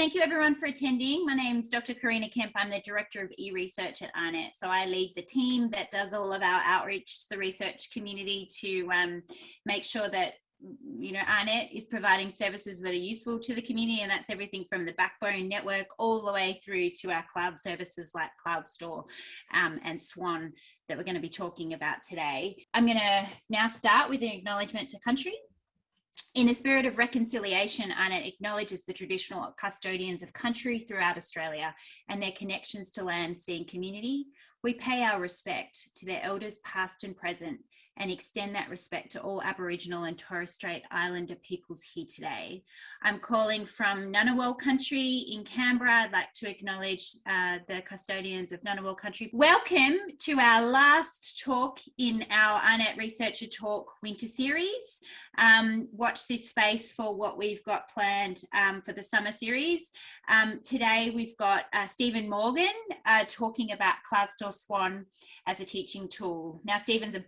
Thank you everyone for attending. My name is Dr. Karina Kemp. I'm the Director of e-research at AARNet. So I lead the team that does all of our outreach to the research community to um, make sure that you know, AARNet is providing services that are useful to the community and that's everything from the backbone network all the way through to our cloud services like CloudStor um, and Swan that we're going to be talking about today. I'm going to now start with an acknowledgement to country. In the spirit of reconciliation, AARNet acknowledges the traditional custodians of country throughout Australia and their connections to land, sea and community. We pay our respect to their elders past and present and extend that respect to all Aboriginal and Torres Strait Islander peoples here today. I'm calling from Ngunnawal country in Canberra. I'd like to acknowledge uh, the custodians of Ngunnawal country. Welcome to our last talk in our AARNet Researcher Talk winter series. Um, watch this space for what we've got planned um, for the summer series. Um, today we've got uh, Stephen Morgan uh, talking about CloudStor Swan as a teaching tool. Now Stephen's a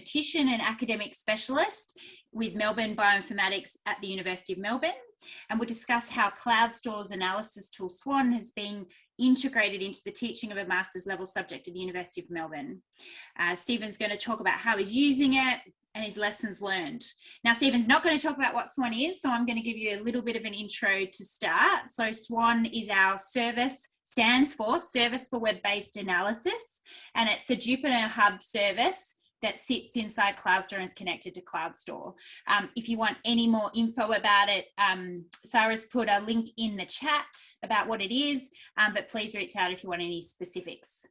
bioinformatician and academic specialist with Melbourne Bioinformatics at the University of Melbourne. And we'll discuss how CloudStor's analysis tool Swan has been integrated into the teaching of a master's level subject at the University of Melbourne. Uh, Stephen's going to talk about how he's using it and his lessons learned. Now, Stephen's not going to talk about what SWAN is, so I'm going to give you a little bit of an intro to start. So SWAN is our service stands for Service for Web-Based Analysis, and it's a Jupyter Hub service that sits inside CloudStor and is connected to CloudStor. Um, if you want any more info about it, um, Sarah's put a link in the chat about what it is, um, but please reach out if you want any specifics.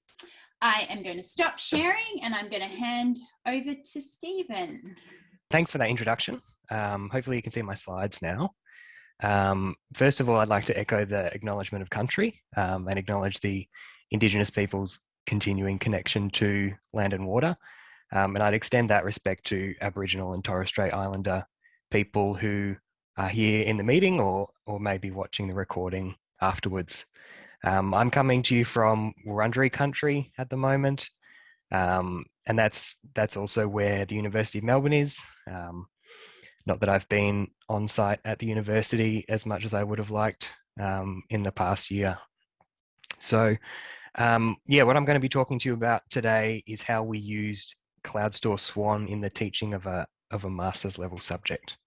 I am going to stop sharing and I'm going to hand over to Stephen. Thanks for that introduction. Um, hopefully you can see my slides now. Um, first of all, I'd like to echo the acknowledgement of country um, and acknowledge the Indigenous people's continuing connection to land and water. Um, and I'd extend that respect to Aboriginal and Torres Strait Islander people who are here in the meeting or, or maybe watching the recording afterwards. Um, I'm coming to you from Wurundjeri country at the moment. Um, and that's that's also where the University of Melbourne is. Um, not that I've been on site at the university as much as I would have liked um, in the past year. So um, yeah, what I'm going to be talking to you about today is how we used CloudStor Swan in the teaching of a, of a master's level subject.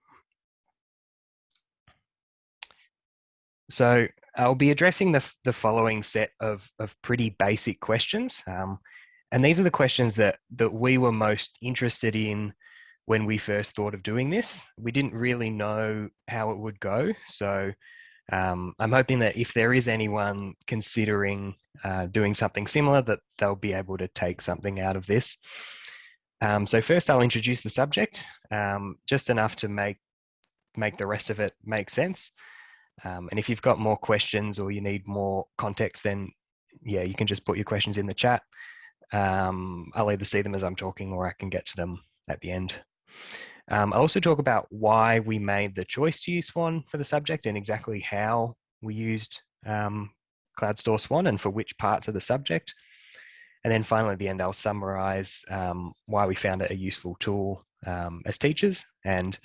So I'll be addressing the, the following set of, of pretty basic questions. Um, and these are the questions that, that we were most interested in when we first thought of doing this. We didn't really know how it would go. So um, I'm hoping that if there is anyone considering uh, doing something similar, that they'll be able to take something out of this. Um, so first I'll introduce the subject, um, just enough to make, make the rest of it make sense. Um, and if you've got more questions or you need more context, then yeah, you can just put your questions in the chat. Um, I'll either see them as I'm talking or I can get to them at the end. Um, I'll also talk about why we made the choice to use Swan for the subject and exactly how we used um, CloudStor Swan and for which parts of the subject. And then finally at the end, I'll summarize um, why we found it a useful tool um, as teachers and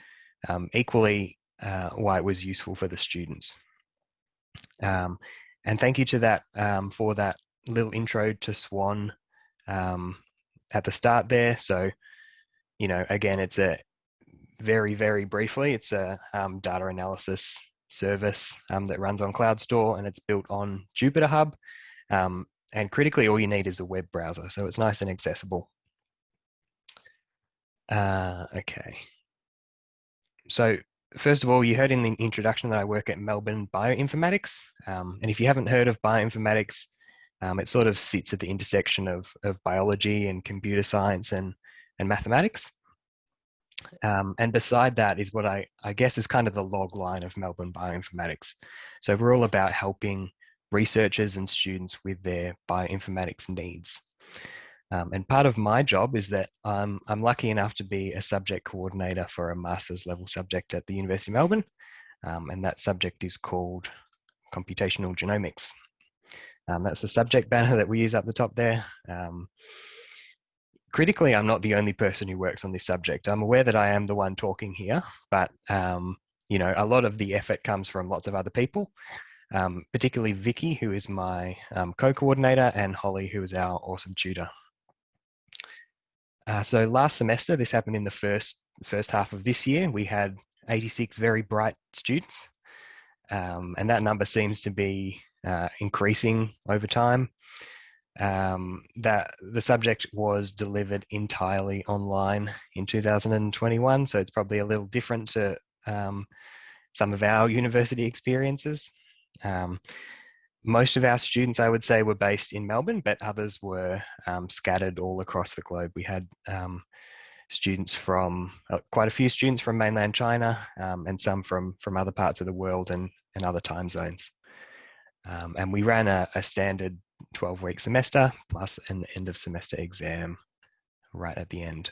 um, equally uh, why it was useful for the students. Um, and thank you to that um, for that little intro to Swan um, at the start there. So, you know, again, it's a very, very briefly, it's a data analysis service that runs on CloudStor and it's built on Jupyter Hub. Um, and critically, all you need is a web browser. So it's nice and accessible. Uh, okay. So first of all, you heard in the introduction that I work at Melbourne Bioinformatics. Um, and if you haven't heard of bioinformatics, um, it sort of sits at the intersection of, of biology and computer science and, and mathematics. Um, and beside that is what I, I guess is kind of the log line of Melbourne Bioinformatics. So we're all about helping researchers and students with their bioinformatics needs. Um, and part of my job is that I'm, I'm lucky enough to be a subject coordinator for a master's level subject at the University of Melbourne. Um, and that subject is called computational genomics. Um, that's the subject banner that we use up the top there. Um, critically, I'm not the only person who works on this subject. I'm aware that I am the one talking here, but um, you know, a lot of the effort comes from lots of other people. Um, particularly Vicky, who is my um, co-coordinator, and Holly, who is our awesome tutor. Uh, so last semester, this happened in the first, first half of this year, we had 86 very bright students, um, and that number seems to be uh, increasing over time. Um, that the subject was delivered entirely online in 2021, so it's probably a little different to um, some of our university experiences. Um, most of our students, I would say, were based in Melbourne, but others were um, scattered all across the globe. We had um, students from, uh, quite a few students from mainland China um, and some from, from other parts of the world and, and other time zones. Um, and we ran a, a standard 12 week semester plus an end of semester exam right at the end.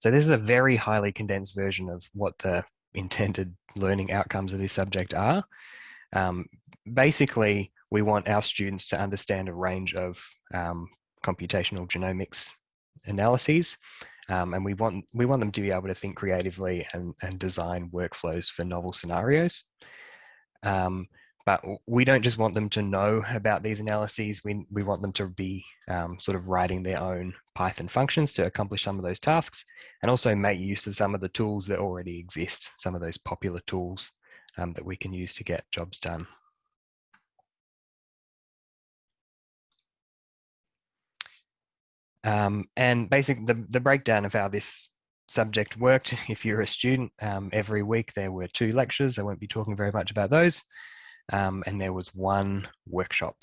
So this is a very highly condensed version of what the intended learning outcomes of this subject are. Um, basically, we want our students to understand a range of um, computational genomics analyses, um, and we want we want them to be able to think creatively and, and design workflows for novel scenarios. Um, but we don't just want them to know about these analyses, we, we want them to be um, sort of writing their own Python functions to accomplish some of those tasks and also make use of some of the tools that already exist, some of those popular tools um, that we can use to get jobs done. Um, and basically the, the breakdown of how this subject worked, if you're a student, um, every week there were two lectures. I won't be talking very much about those um, and there was one workshop.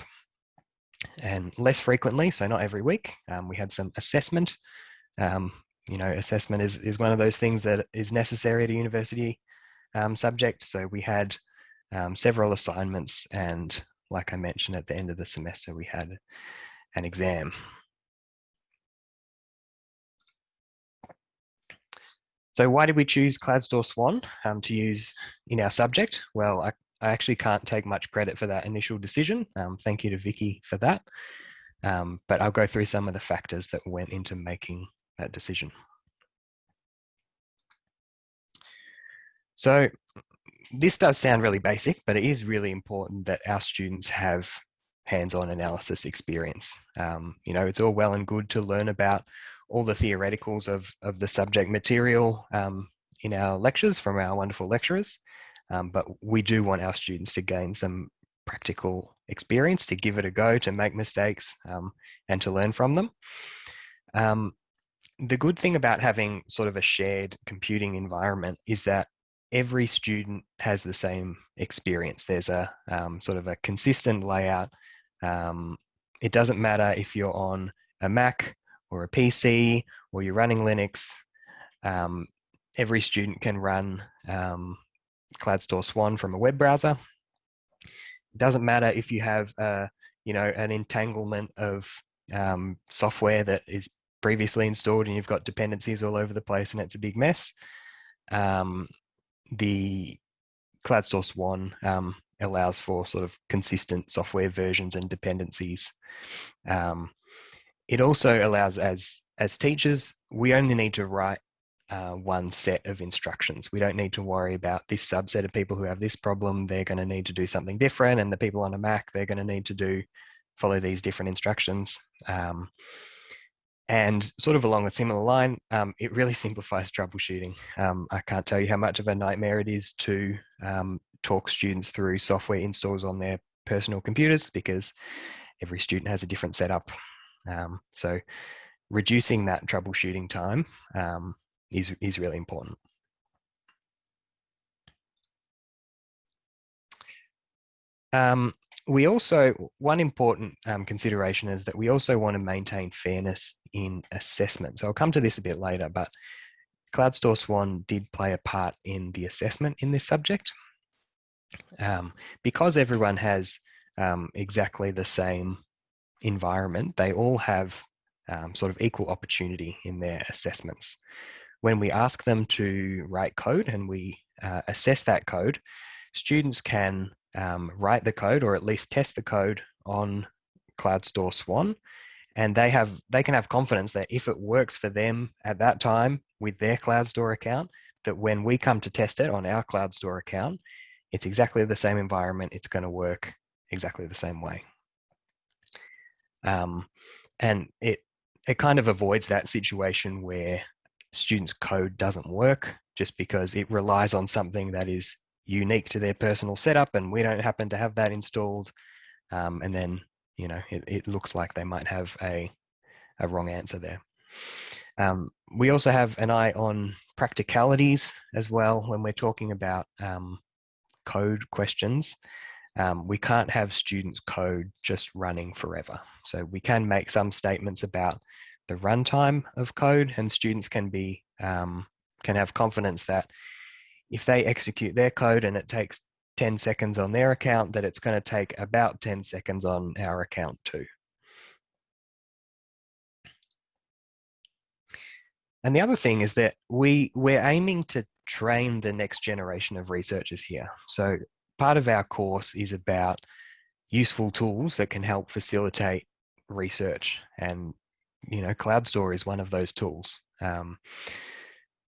And less frequently, so not every week, um, we had some assessment. Um, you know, assessment is, is one of those things that is necessary at a university um, subject. So we had um, several assignments and like I mentioned at the end of the semester, we had an exam. So why did we choose CloudStor Swan um, to use in our subject? Well, I I actually can't take much credit for that initial decision. Um, thank you to Vicky for that. Um, but I'll go through some of the factors that went into making that decision. So this does sound really basic, but it is really important that our students have hands-on analysis experience. Um, you know, it's all well and good to learn about all the theoreticals of, of the subject material um, in our lectures from our wonderful lecturers. Um, but we do want our students to gain some practical experience, to give it a go, to make mistakes um, and to learn from them. Um, the good thing about having sort of a shared computing environment is that every student has the same experience. There's a um, sort of a consistent layout. Um, it doesn't matter if you're on a Mac or a PC or you're running Linux. Um, every student can run um, CloudStor Swan from a web browser. It doesn't matter if you have, uh, you know, an entanglement of um, software that is previously installed and you've got dependencies all over the place and it's a big mess. Um, the CloudStor Swan um, allows for sort of consistent software versions and dependencies. Um, it also allows as as teachers, we only need to write uh, one set of instructions. We don't need to worry about this subset of people who have this problem. They're going to need to do something different. And the people on a Mac, they're going to need to do follow these different instructions. Um, and sort of along a similar line, um, it really simplifies troubleshooting. Um, I can't tell you how much of a nightmare it is to um, talk students through software installs on their personal computers because every student has a different setup. Um, so reducing that troubleshooting time um, is, is really important. Um, we also, one important um, consideration is that we also want to maintain fairness in assessment. So I'll come to this a bit later, but CloudStor Swan did play a part in the assessment in this subject. Um, because everyone has um, exactly the same environment, they all have um, sort of equal opportunity in their assessments when we ask them to write code and we uh, assess that code, students can um, write the code or at least test the code on CloudStor Swan and they have they can have confidence that if it works for them at that time with their CloudStor account, that when we come to test it on our CloudStor account, it's exactly the same environment. It's going to work exactly the same way. Um, and it it kind of avoids that situation where students' code doesn't work just because it relies on something that is unique to their personal setup and we don't happen to have that installed. Um, and then, you know, it, it looks like they might have a, a wrong answer there. Um, we also have an eye on practicalities as well when we're talking about um, code questions. Um, we can't have students code just running forever. So we can make some statements about the runtime of code and students can be um, can have confidence that if they execute their code and it takes 10 seconds on their account that it's going to take about 10 seconds on our account too. And the other thing is that we we're aiming to train the next generation of researchers here. So part of our course is about useful tools that can help facilitate research and you know CloudStor is one of those tools. Um,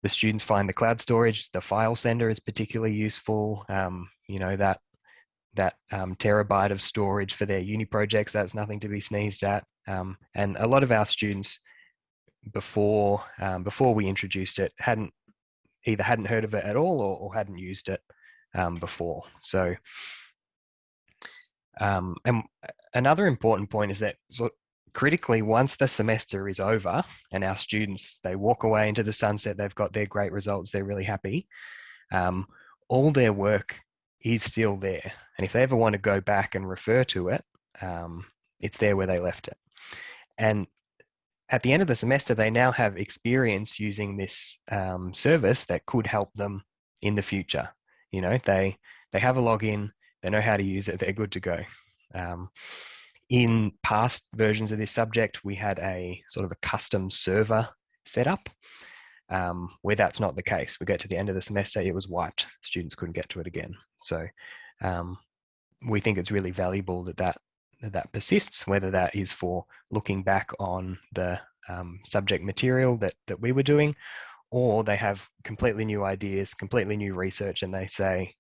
the students find the cloud storage the file sender is particularly useful um, you know that that um, terabyte of storage for their uni projects that's nothing to be sneezed at. Um, and a lot of our students before um, before we introduced it hadn't either hadn't heard of it at all or, or hadn't used it um, before. So um, and another important point is that so critically, once the semester is over and our students, they walk away into the sunset, they've got their great results, they're really happy, um, all their work is still there. And if they ever want to go back and refer to it, um, it's there where they left it. And at the end of the semester, they now have experience using this um, service that could help them in the future. You know, they they have a login, they know how to use it, they're good to go. Um, in past versions of this subject, we had a sort of a custom server setup um, where that's not the case. We get to the end of the semester, it was wiped. Students couldn't get to it again. So um, we think it's really valuable that that, that persists, whether that is for looking back on the um, subject material that, that we were doing, or they have completely new ideas, completely new research, and they say,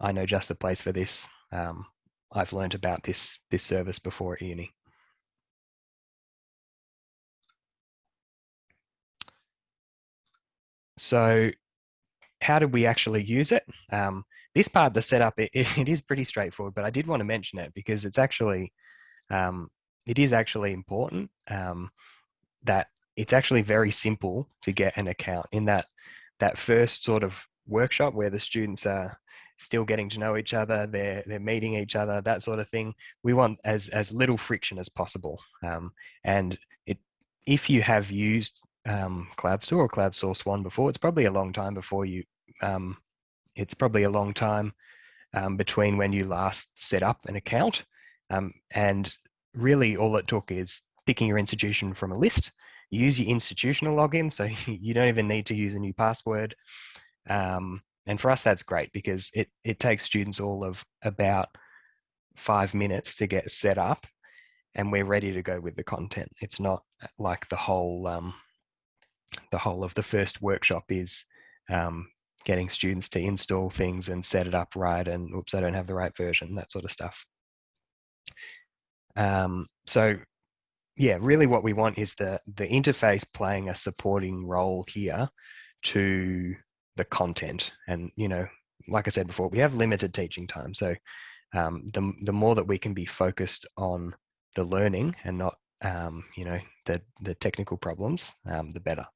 I know just the place for this. Um, I've learned about this, this service before at uni. So how did we actually use it? Um, this part, of the setup, it, it is pretty straightforward, but I did want to mention it because it's actually, um, it is actually important um, that it's actually very simple to get an account in that, that first sort of workshop where the students are still getting to know each other, they're they're meeting each other, that sort of thing. We want as as little friction as possible. Um, and it if you have used um, CloudStor or CloudStor Swan before, it's probably a long time before you. Um, it's probably a long time um, between when you last set up an account, um, and really all it took is picking your institution from a list. use your institutional login, so you don't even need to use a new password. Um, and for us, that's great because it, it takes students all of about five minutes to get set up and we're ready to go with the content. It's not like the whole, um, the whole of the first workshop is um, getting students to install things and set it up right and oops, I don't have the right version, that sort of stuff. Um, so yeah, really what we want is the, the interface playing a supporting role here to the content. And, you know, like I said before, we have limited teaching time. So um, the, the more that we can be focused on the learning and not, um, you know, the, the technical problems, um, the better.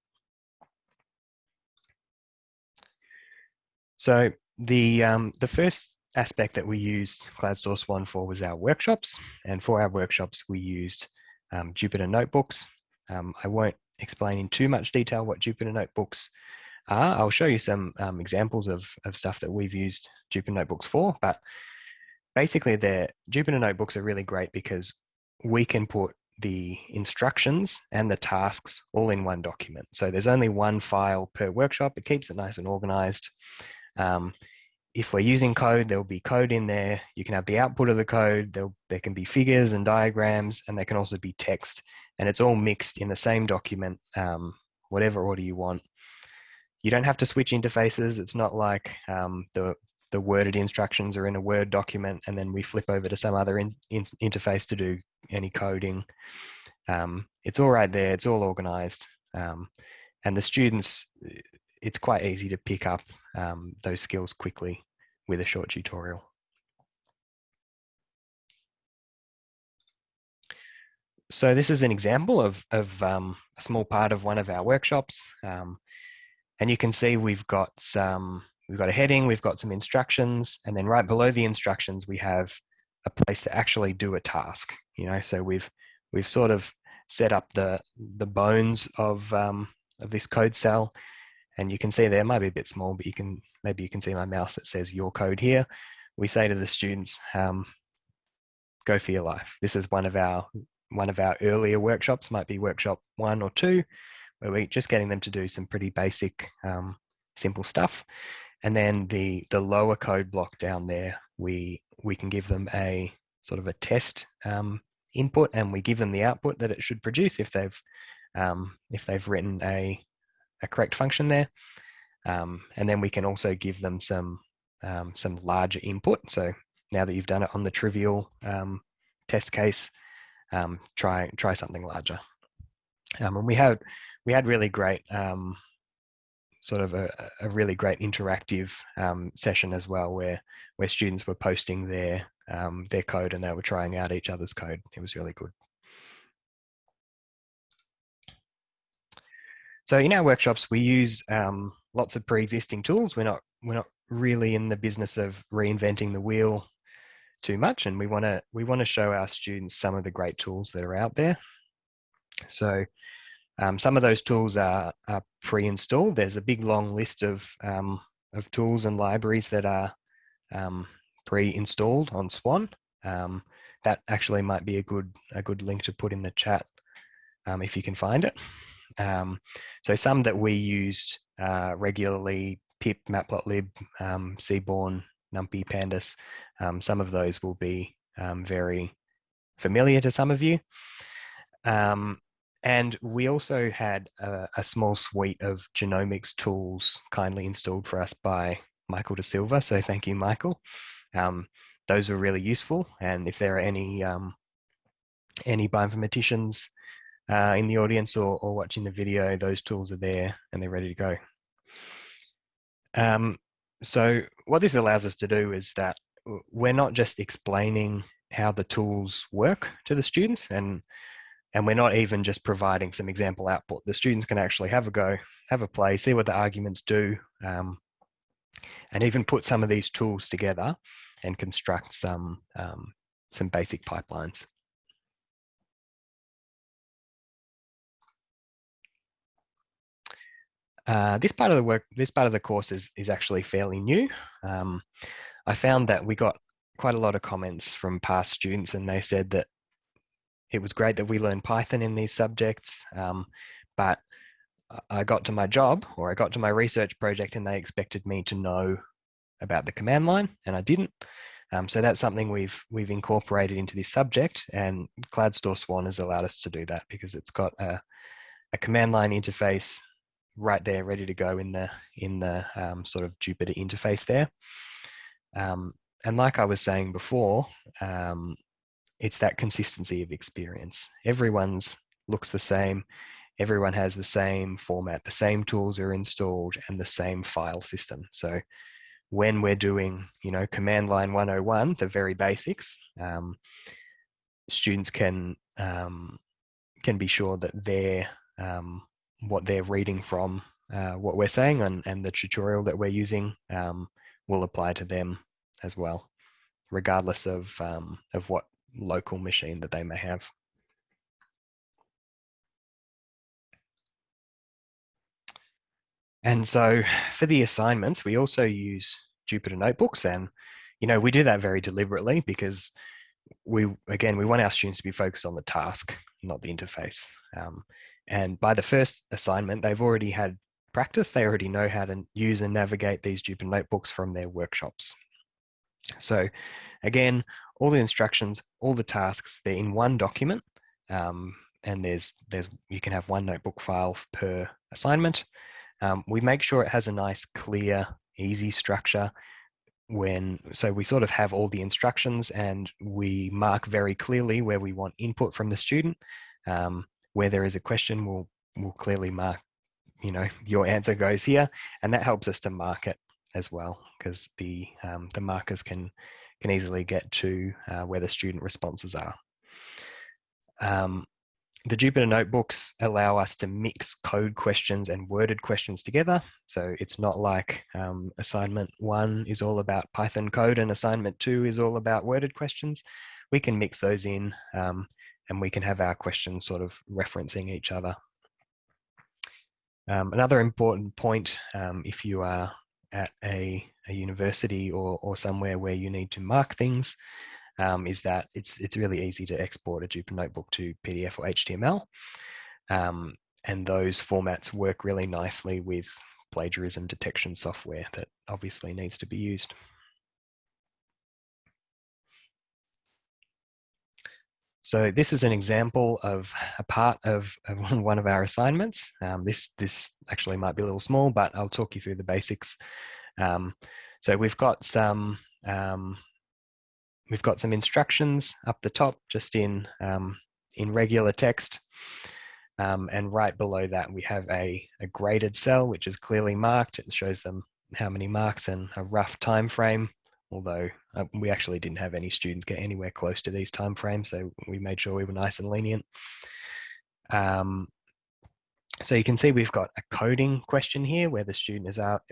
So the, um, the first aspect that we used CloudStor Swan for was our workshops. And for our workshops, we used um, Jupyter Notebooks. Um, I won't explain in too much detail what Jupyter Notebooks are. I'll show you some um, examples of, of stuff that we've used Jupyter Notebooks for, but basically the Jupyter Notebooks are really great because we can put the instructions and the tasks all in one document. So there's only one file per workshop. It keeps it nice and organized. Um, if we're using code, there'll be code in there. You can have the output of the code. There'll, there can be figures and diagrams, and there can also be text. And it's all mixed in the same document, um, whatever order you want you don't have to switch interfaces. It's not like um, the the worded instructions are in a Word document and then we flip over to some other in, in, interface to do any coding. Um, it's all right there, it's all organized. Um, and the students, it's quite easy to pick up um, those skills quickly with a short tutorial. So this is an example of, of um, a small part of one of our workshops. Um, and you can see we've got some we've got a heading, we've got some instructions, and then right below the instructions, we have a place to actually do a task. You know, so we've we've sort of set up the the bones of um, of this code cell, and you can see there might be a bit small, but you can maybe you can see my mouse that says your code here. We say to the students, um, go for your life. This is one of our one of our earlier workshops, might be workshop one or two, where we're just getting them to do some pretty basic, um, simple stuff. And then the, the lower code block down there, we, we can give them a sort of a test um, input and we give them the output that it should produce if they've, um, if they've written a, a correct function there. Um, and then we can also give them some, um, some larger input. So now that you've done it on the trivial um, test case, try, try something larger. And we had, we had really great um, sort of a, a really great interactive um, session as well, where where students were posting their um, their code and they were trying out each other's code. It was really good. So in our workshops, we use um, lots of pre-existing tools. We're not we're not really in the business of reinventing the wheel too much, and we want to we want to show our students some of the great tools that are out there. So um, some of those tools are, are pre-installed. There's a big long list of, um, of tools and libraries that are um, pre-installed on Swan. Um, that actually might be a good, a good link to put in the chat um, if you can find it. Um, so some that we used uh, regularly, pip, matplotlib, Seaborn, NumPy, Pandas, some of those will be very familiar to some of you. Um, and we also had a, a, small suite of genomics tools kindly installed for us by Michael De Silva. So thank you, Michael. Um, those were really useful. And if there are any um, any bioinformaticians uh, in the audience or, or, watching the video, those tools are there and they're ready to go. Um, so what this allows us to do is that we're not just explaining how the tools work to the students and and we're not even just providing some example output. The students can actually have a go, have a play, see what the arguments do, um, and even put some of these tools together and construct some, um, some basic pipelines. Uh, this part of the work, this part of the course is, is actually fairly new. Um, I found that we got quite a lot of comments from past students and they said that it was great that we learned Python in these subjects, um, but I got to my job or I got to my research project and they expected me to know about the command line and I didn't. Um, so that's something we've we've incorporated into this subject and CloudStor Swan has allowed us to do that because it's got a, a command line interface right there ready to go in the in the um, sort of Jupyter interface there. Um, and like I was saying before, um, it's that consistency of experience. Everyone's looks the same. Everyone has the same format, the same tools are installed and the same file system. So when we're doing, you know, command line 101, the very basics, um, students can um, can be sure that they're um, what they're reading from uh, what we're saying and, and the tutorial that we're using um, will apply to them as well, regardless of um, of what local machine that they may have. And so for the assignments, we also use Jupyter Notebooks and, you know, we do that very deliberately because we, again, we want our students to be focused on the task, not the interface. Um, and by the first assignment, they've already had practice. They already know how to use and navigate these Jupyter Notebooks from their workshops. So again, all the instructions, all the tasks, they're in one document. Um, and there's, there's, you can have one notebook file per assignment. um, we make sure it has a nice, clear, easy structure when so we sort of have all the instructions and we mark very clearly where we want input from the student um, where there is a question we'll we'll clearly mark you know your answer goes here and that helps us to mark it as well because the um, the markers can can easily get to uh, where the student responses are um, the Jupyter notebooks allow us to mix code questions and worded questions together. So it's not like um, assignment one is all about Python code and assignment two is all about worded questions. We can mix those in um, and we can have our questions sort of referencing each other. Um, another important point, um, if you are at a, a university or, or somewhere where you need to mark things, um, is that it's it's really easy to export a Jupyter notebook to PDF or HTML. Um, and those formats work really nicely with plagiarism detection software that obviously needs to be used. So this is an example of a part of, of one of our assignments. Um, this, this actually might be a little small, but I'll talk you through the basics. Um, so we've got some um, We've got some instructions up the top, just in, um, in regular text. Um, and right below that, we have a, a graded cell, which is clearly marked. It shows them how many marks and a rough time frame, although uh, we actually didn't have any students get anywhere close to these time frames, so we made sure we were nice and lenient. Um, so you can see we've got a coding question here where the student is, out,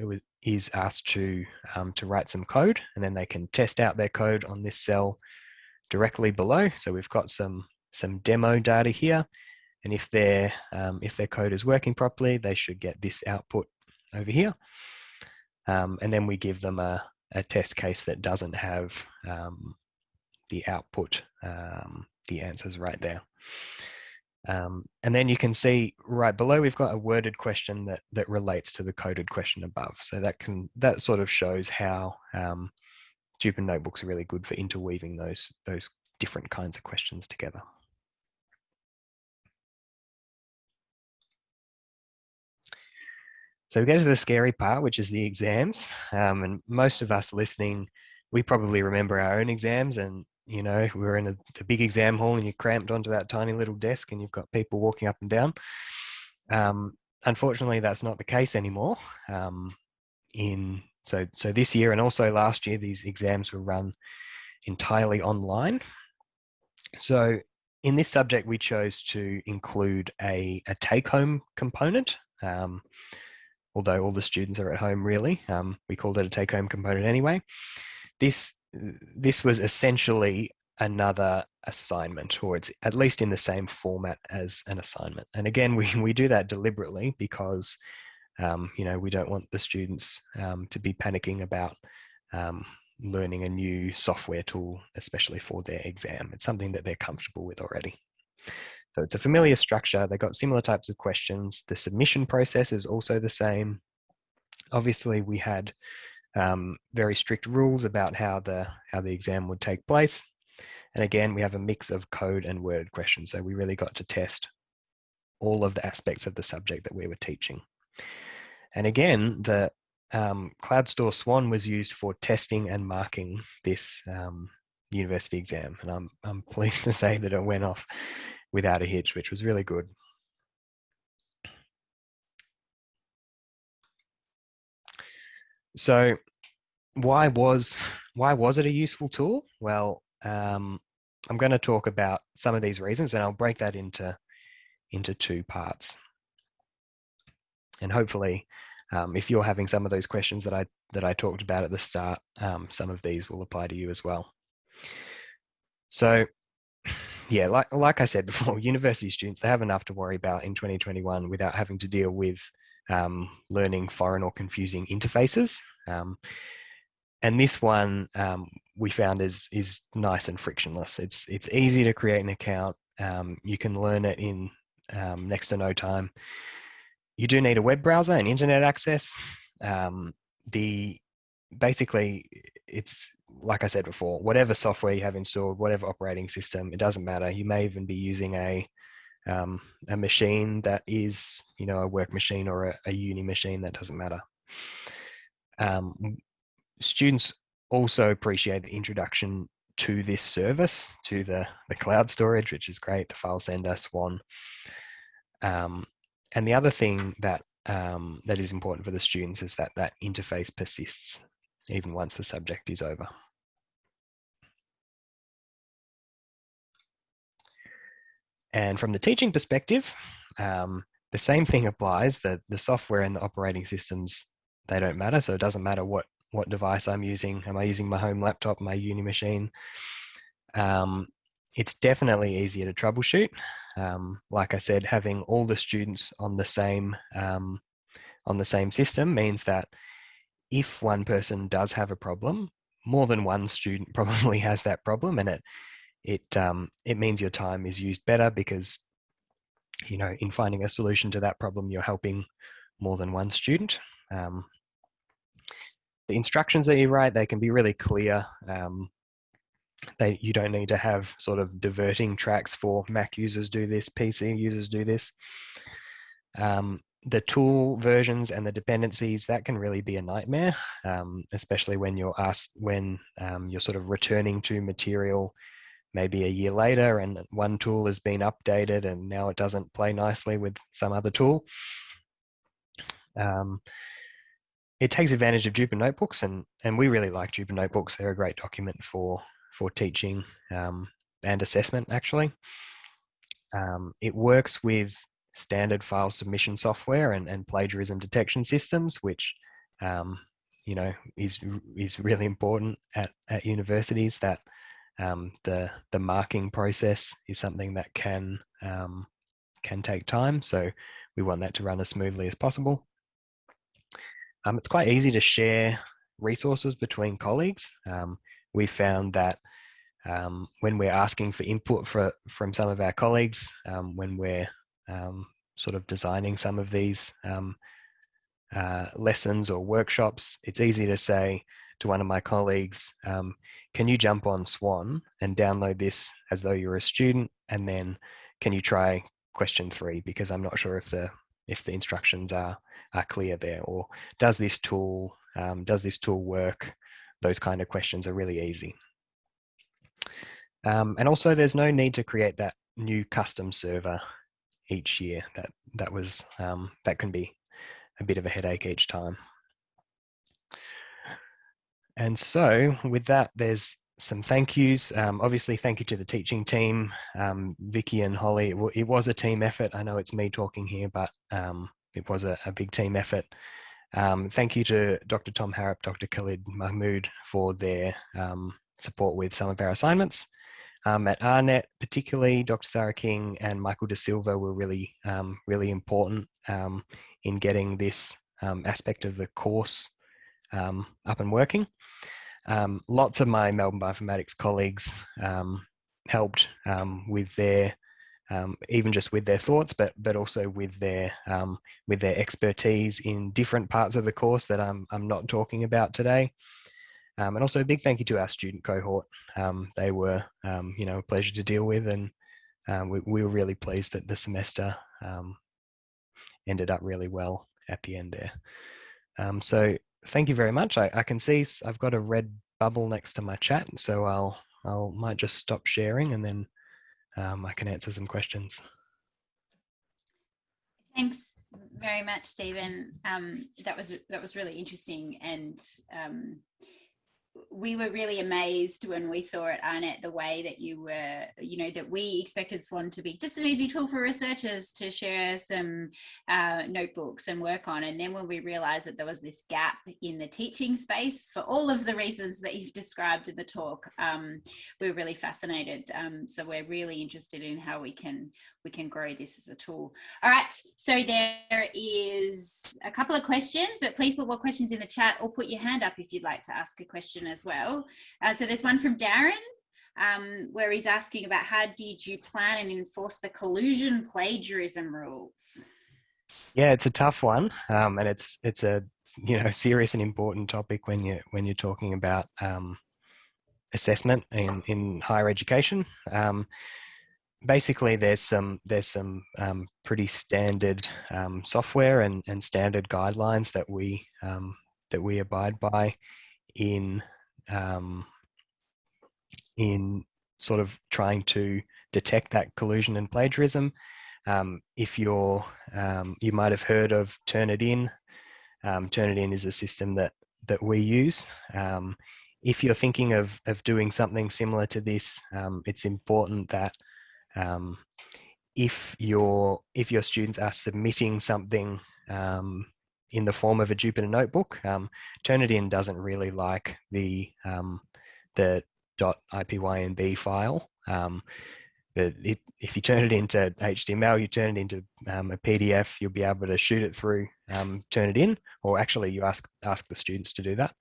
is asked to, um, to write some code and then they can test out their code on this cell directly below. So we've got some, some demo data here. And if, their, um, if their code is working properly, they should get this output over here. Um, and then we give them a, a test case that doesn't have um, the output, um, the answers right there. Um, and then you can see right below, we've got a worded question that, that relates to the coded question above. So that can that sort of shows how um, Jupyter notebooks are really good for interweaving those, those different kinds of questions together. So we get to the scary part, which is the exams. Um, and most of us listening, we probably remember our own exams and you know we're in a, a, big exam hall and you're cramped onto that tiny little desk and you've got people walking up and down. Um, unfortunately that's not the case anymore. Um, in so so this year and also last year these exams were run entirely online. So in this subject we chose to include a, a take-home component. Um, although all the students are at home really. Um, we called it a take-home component anyway. This this was essentially another assignment or it's at least in the same format as an assignment. And again we, we do that deliberately because um, you know we don't want the students um, to be panicking about um, learning a new software tool especially for their exam. It's something that they're comfortable with already so it's a familiar structure they've got similar types of questions the submission process is also the same obviously we had um, very strict rules about how the how the exam would take place. And again, we have a mix of code and worded questions. So we really got to test all of the aspects of the subject that we were teaching. And again, the um, CloudStor Swan was used for testing and marking this um, university exam. And I'm, I'm pleased to say that it went off without a hitch, which was really good. So why was why was it a useful tool? Well, um, I'm going to talk about some of these reasons, and I'll break that into into two parts. And hopefully, um, if you're having some of those questions that I that I talked about at the start, um, some of these will apply to you as well. So, yeah, like like I said before, university students they have enough to worry about in 2021 without having to deal with um, learning foreign or confusing interfaces. Um, and this one um, we found is is nice and frictionless. It's it's easy to create an account. Um, you can learn it in um, next to no time. You do need a web browser and internet access. Um, the basically it's like I said before, whatever software you have installed, whatever operating system, it doesn't matter. You may even be using a um, a machine that is, you know, a work machine or a, a uni machine, that doesn't matter. Um, students also appreciate the introduction to this service, to the, the cloud storage, which is great, the file sender, Swan. Um, and the other thing that um, that is important for the students is that that interface persists even once the subject is over. And from the teaching perspective, um, the same thing applies that the software and the operating systems, they don't matter. So it doesn't matter what, what device I'm using. Am I using my home laptop, my uni machine? Um, it's definitely easier to troubleshoot. Um, like I said, having all the students on the same um, on the same system means that if one person does have a problem, more than one student probably has that problem, and it it um, it means your time is used better because you know in finding a solution to that problem, you're helping more than one student. Um, the instructions that you write they can be really clear. Um, they you don't need to have sort of diverting tracks for Mac users do this, PC users do this. Um, the tool versions and the dependencies that can really be a nightmare, um, especially when you're asked when um, you're sort of returning to material maybe a year later and one tool has been updated and now it doesn't play nicely with some other tool. Um, it takes advantage of Jupyter notebooks and, and we really like Jupyter notebooks. They're a great document for, for teaching um, and assessment actually. Um, it works with standard file submission software and, and plagiarism detection systems, which um, you know is is really important at, at universities that um, the the marking process is something that can um, can take time. So we want that to run as smoothly as possible. Um, it's quite easy to share resources between colleagues. Um, we found that um, when we're asking for input for, from some of our colleagues, um, when we're um, sort of designing some of these um, uh, lessons or workshops, it's easy to say to one of my colleagues, um, can you jump on Swan and download this as though you're a student? And then can you try question three? Because I'm not sure if the if the instructions are, are clear there or does this tool, um, does this tool work? Those kind of questions are really easy. Um, and also there's no need to create that new custom server each year. That that was um, that can be a bit of a headache each time. And so with that, there's some thank yous. Um, obviously, thank you to the teaching team, um, Vicky and Holly. It, it, was a team effort. I know it's me talking here, but um, it was a, a, big team effort. Um, thank you to Dr. Tom Harrop, Dr. Khalid Mahmood for their um, support with some of our assignments. Um, at AARNet, particularly Dr. Sarah King and Michael De Silva were really, um, really important um, in getting this um, aspect of the course um, up and working. Um, lots of my Melbourne Bioinformatics colleagues helped with their, even just with their thoughts, but but also with their with their expertise in different parts of the course that I'm I'm not talking about today. Um, and also a big thank you to our student cohort. Um, they were, um, you know, a pleasure to deal with and um, we, we, were really pleased that the semester um, ended up really well at the end there. Um, so thank you very much. I, I, can see I've got a red bubble next to my chat, so I'll, I'll might just stop sharing and then I can answer some questions. Thanks very much, Stephen. that was that was really interesting and we were really amazed when we saw it, AARNet the way that you were, you know, that we expected Swan to be just an easy tool for researchers to share some uh, notebooks and work on. And then when we realized that there was this gap in the teaching space for all of the reasons that you've described in the talk, um, we were really fascinated. Um, so we're really interested in how we can we can grow this as a tool. All right, so there is a couple of questions, but please put more questions in the chat or put your hand up if you'd like to ask a question as well. Uh, so there's one from Darren. Um, where he's asking about how did you plan and enforce the collusion plagiarism rules? Yeah, it's a tough one, um, and it's it's a you know serious and important topic when you when you're talking about um, assessment in in higher education. Um, basically there's some there's some um, pretty standard um, software and, and standard guidelines that we that we abide by in um, in sort of trying to detect that collusion and plagiarism. Um, if you're um, you might have heard of Turnitin. Turnitin is a system that that we use. if you're thinking of of doing something similar to this, it's important that um, if your if your students are submitting something um, in the form of a Jupyter notebook, um, Turnitin doesn't really like the um, the .ipynb file. Um, it, if you turn it into HTML, you turn it into um, a PDF, you'll be able to shoot it through, um, Turnitin, or actually you ask ask the students to do that,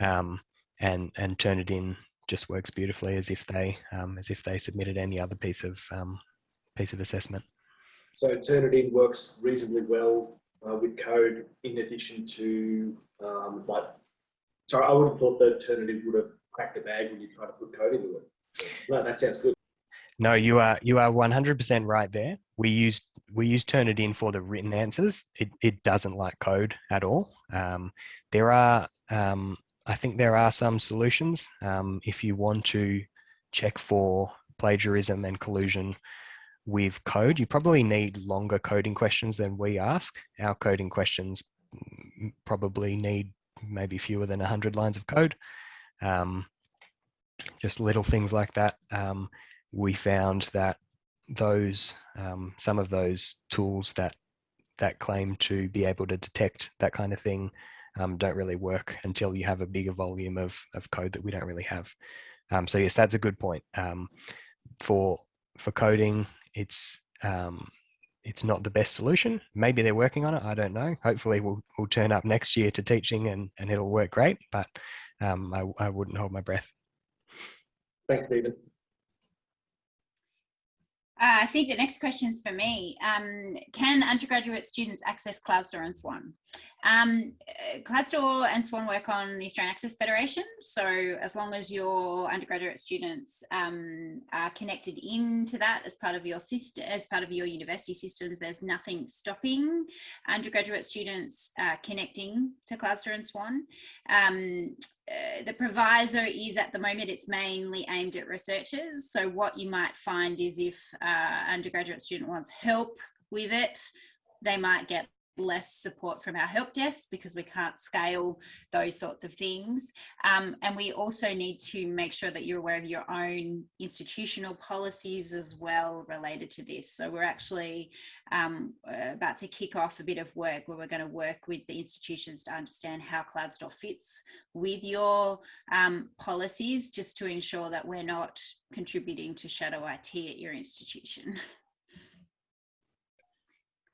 um, and and Turnitin just works beautifully as if they um, as if they submitted any other piece of piece of assessment. So Turnitin works reasonably well uh, with code in addition to um, like. Sorry, I would have thought the alternative would have cracked a bag when you try to put code into it. So, no, that sounds good. No, you are you are one hundred percent right there. We use we use Turnitin for the written answers. It it doesn't like code at all. Um, there are um, I think there are some solutions um, if you want to check for plagiarism and collusion with code. You probably need longer coding questions than we ask. Our coding questions probably need maybe fewer than 100 lines of code. Um, just little things like that. Um, we found that those um, some of those tools that that claim to be able to detect that kind of thing um, don't really work until you have a bigger volume of, of code that we don't really have. Um, so yes, that's a good point. Um, for for coding, it's um, it's not the best solution. Maybe they're working on it. I don't know. Hopefully, we'll we'll turn up next year to teaching and and it'll work great. But um, I I wouldn't hold my breath. Thanks, Stephen. Uh, I think the next question is for me. Um, can undergraduate students access CloudStor and Swan? Um, and Swan work on the Australian Access Federation. So as long as your undergraduate students um, are connected into that as part of your system, as part of your university systems, there's nothing stopping undergraduate students uh, connecting to CloudStor and Swan. Um, uh, the proviso is at the moment it's mainly aimed at researchers. So what you might find is if uh, undergraduate student wants help with it, they might get less support from our help desk because we can't scale those sorts of things. Um, and we also need to make sure that you're aware of your own institutional policies as well related to this. So we're actually um, about to kick off a bit of work where we're going to work with the institutions to understand how CloudStor fits with your um, policies just to ensure that we're not contributing to shadow IT at your institution.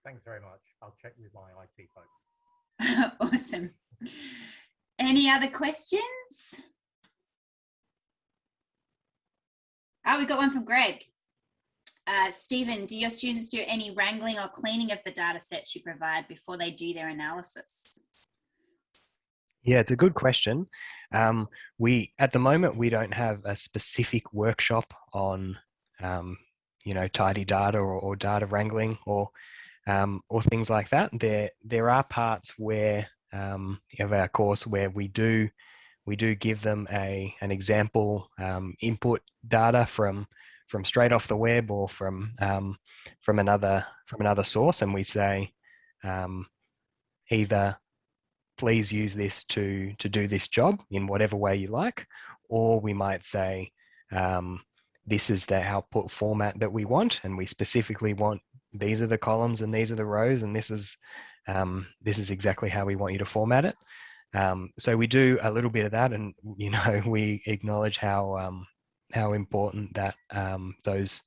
Thanks very much. I'll check with my IT folks. awesome. Any other questions? Oh, we got one from Greg. Uh, Stephen, do your students do any wrangling or cleaning of the data sets you provide before they do their analysis? Yeah, it's a good question. Um, we at the moment we don't have a specific workshop on, um, you know, tidy data or, or data wrangling or um, or things like that. There, there are parts where um, of our course where we do we do give them a an example um, input data from from straight off the web or from um, from another from another source, and we say um, either please use this to to do this job in whatever way you like, or we might say um, this is the output format that we want, and we specifically want these are the columns and these are the rows and this is um, this is exactly how we want you to format it. Um, so we do a little bit of that and you know we acknowledge how um, how important that um, those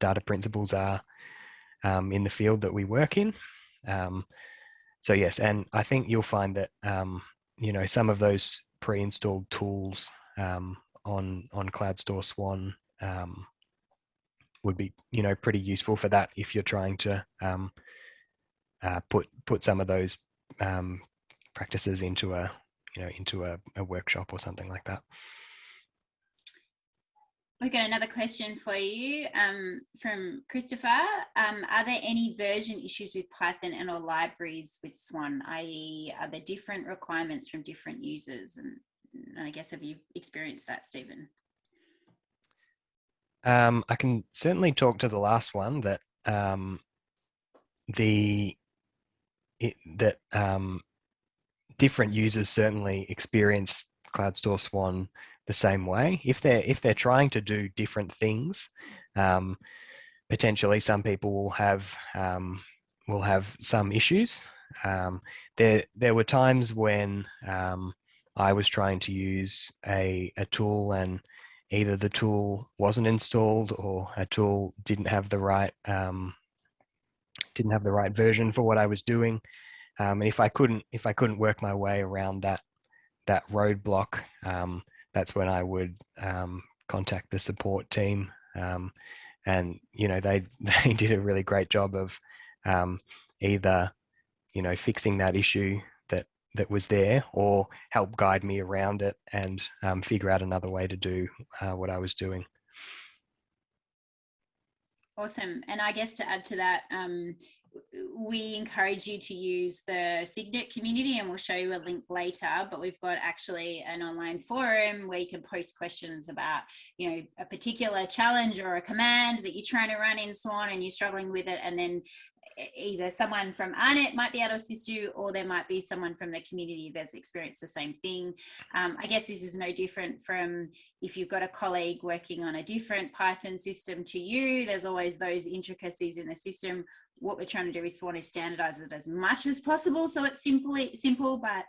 data principles are um, in the field that we work in. Um, so yes, and I think you'll find that you know some of those pre-installed tools on on CloudStor Swan um, would be you know pretty useful for that if you're trying to um, uh, put put some of those um, practices into a you know into a, a workshop or something like that. We've got another question for you um, from Christopher. Um, are there any version issues with Python and or libraries with Swan, i.e. are there different requirements from different users? And, and I guess have you experienced that, Stephen? Um, I can certainly talk to the last one that um, the it, that um, different users certainly experience CloudStor Swan the same way. If they're if they're trying to do different things, um, potentially some people will have um, will have some issues. Um, there there were times when um, I was trying to use a a tool and either the tool wasn't installed or a tool didn't have the right um, didn't have the right version for what I was doing. Um, and if I couldn't if I couldn't work my way around that that roadblock, um, that's when I would um, contact the support team. Um, and you know they they did a really great job of um, either you know fixing that issue that was there or help guide me around it and um, figure out another way to do uh, what I was doing. Awesome. And I guess to add to that, um, we encourage you to use the Signet community and we'll show you a link later, but we've got actually an online forum where you can post questions about, you know, a particular challenge or a command that you're trying to run in Swan and you're struggling with it. And then either someone from AARNet might be able to assist you or there might be someone from the community that's experienced the same thing. Um, I guess this is no different from if you've got a colleague working on a different Python system to you, there's always those intricacies in the system what we're trying to do is want to standardize it as much as possible so it's simply simple but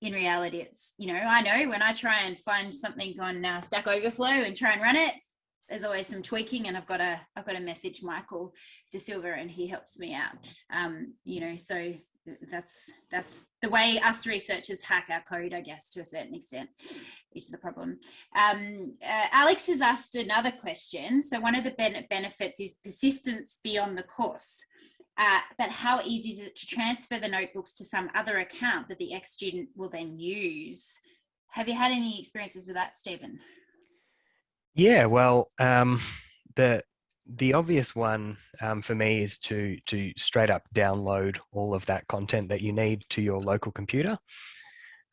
in reality it's you know i know when i try and find something on uh, stack overflow and try and run it there's always some tweaking and i've got a i've got to message michael de silva and he helps me out um you know so that's that's the way us researchers hack our code i guess to a certain extent is the problem um, uh, alex has asked another question so one of the ben benefits is persistence beyond the course uh, but how easy is it to transfer the notebooks to some other account that the ex-student will then use? Have you had any experiences with that, Stephen? Yeah, well, um, the the obvious one um, for me is to to straight up download all of that content that you need to your local computer,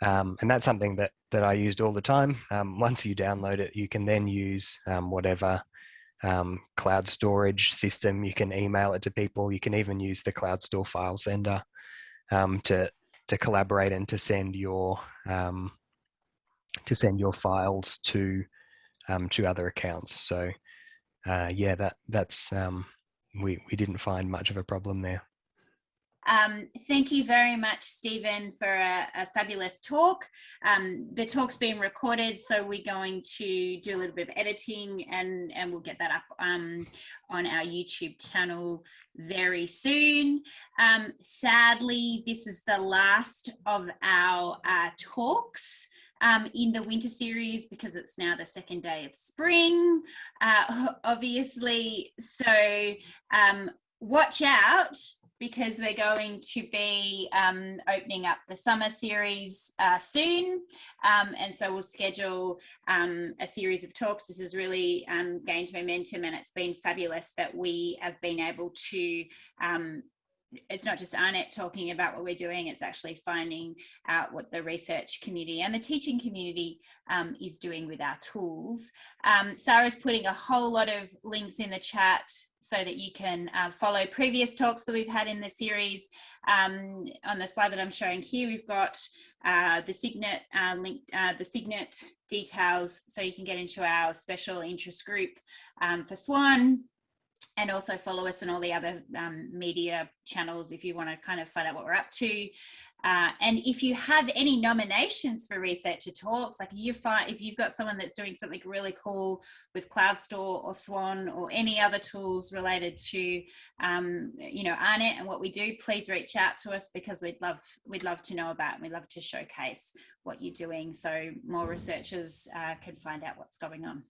um, and that's something that that I used all the time. Um, once you download it, you can then use um, whatever um, cloud storage system. You can email it to people. You can even use the CloudStor file sender to to collaborate and to send your to send your files to um, to other accounts. So uh, yeah, that that's um, we we didn't find much of a problem there. Um, thank you very much, Stephen, for a, a fabulous talk. Um, the talk's being recorded, so we're going to do a little bit of editing and, and we'll get that up um, on our YouTube channel very soon. Um, sadly, this is the last of our uh, talks. Um, in the winter series because it's now the second day of spring, uh, obviously. So um, watch out because we're going to be um, opening up the summer series uh, soon. Um, and so we'll schedule um, a series of talks. This has really um, gained momentum and it's been fabulous that we have been able to um, it's not just AARNet talking about what we're doing, it's actually finding out what the research community and the teaching community um, is doing with our tools. Um, Sarah's putting a whole lot of links in the chat so that you can uh, follow previous talks that we've had in the series. Um, on the slide that I'm showing here, we've got uh, the Signet uh, link, uh, the Signet details, so you can get into our special interest group um, for Swan, and also follow us on all the other um, media channels if you want to kind of find out what we're up to. Uh, and if you have any nominations for researcher talks, like you find if you've got someone that's doing something really cool with CloudStor or Swan or any other tools related to, um, you know, AARNet and what we do, please reach out to us because we'd love we'd love to know about. And we'd love to showcase what you're doing so more researchers uh, can find out what's going on.